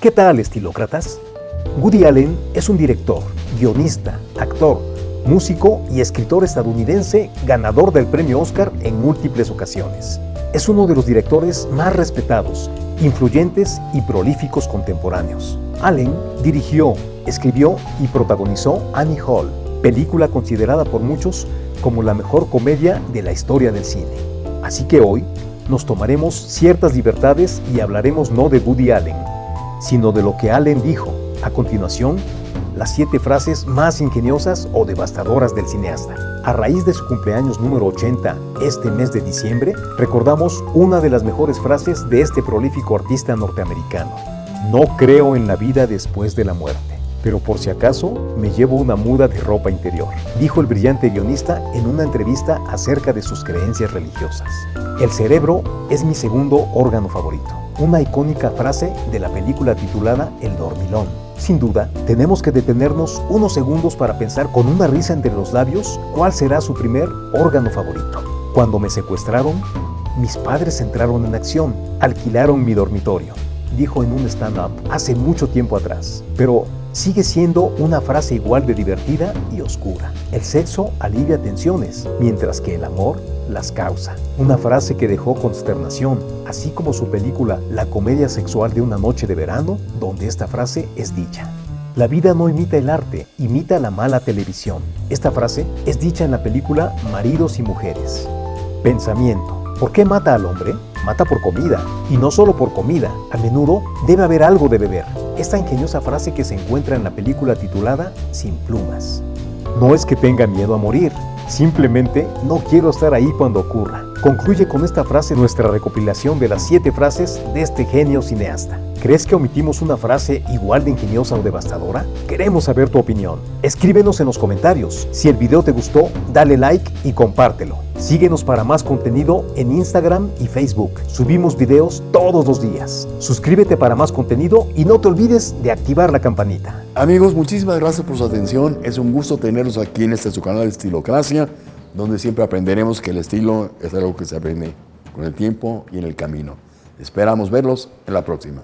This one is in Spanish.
¿Qué tal, estilócratas? Woody Allen es un director, guionista, actor, músico y escritor estadounidense ganador del premio Oscar en múltiples ocasiones. Es uno de los directores más respetados, influyentes y prolíficos contemporáneos. Allen dirigió, escribió y protagonizó Annie Hall, película considerada por muchos como la mejor comedia de la historia del cine. Así que hoy nos tomaremos ciertas libertades y hablaremos no de Woody Allen, sino de lo que Allen dijo. A continuación, las siete frases más ingeniosas o devastadoras del cineasta. A raíz de su cumpleaños número 80 este mes de diciembre, recordamos una de las mejores frases de este prolífico artista norteamericano. No creo en la vida después de la muerte pero por si acaso me llevo una muda de ropa interior, dijo el brillante guionista en una entrevista acerca de sus creencias religiosas. El cerebro es mi segundo órgano favorito, una icónica frase de la película titulada El dormilón. Sin duda, tenemos que detenernos unos segundos para pensar con una risa entre los labios cuál será su primer órgano favorito. Cuando me secuestraron, mis padres entraron en acción, alquilaron mi dormitorio, dijo en un stand-up hace mucho tiempo atrás. Pero sigue siendo una frase igual de divertida y oscura. El sexo alivia tensiones, mientras que el amor las causa. Una frase que dejó consternación, así como su película La comedia sexual de una noche de verano, donde esta frase es dicha. La vida no imita el arte, imita la mala televisión. Esta frase es dicha en la película Maridos y Mujeres. Pensamiento. ¿Por qué mata al hombre? Mata por comida. Y no solo por comida. A menudo debe haber algo de beber esta ingeniosa frase que se encuentra en la película titulada Sin plumas. No es que tenga miedo a morir, simplemente no quiero estar ahí cuando ocurra. Concluye con esta frase nuestra recopilación de las siete frases de este genio cineasta. ¿Crees que omitimos una frase igual de ingeniosa o devastadora? Queremos saber tu opinión. Escríbenos en los comentarios. Si el video te gustó, dale like y compártelo. Síguenos para más contenido en Instagram y Facebook. Subimos videos todos los días. Suscríbete para más contenido y no te olvides de activar la campanita. Amigos, muchísimas gracias por su atención. Es un gusto tenerlos aquí en este su canal de Estilocracia, donde siempre aprenderemos que el estilo es algo que se aprende con el tiempo y en el camino. Esperamos verlos en la próxima.